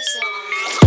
is on.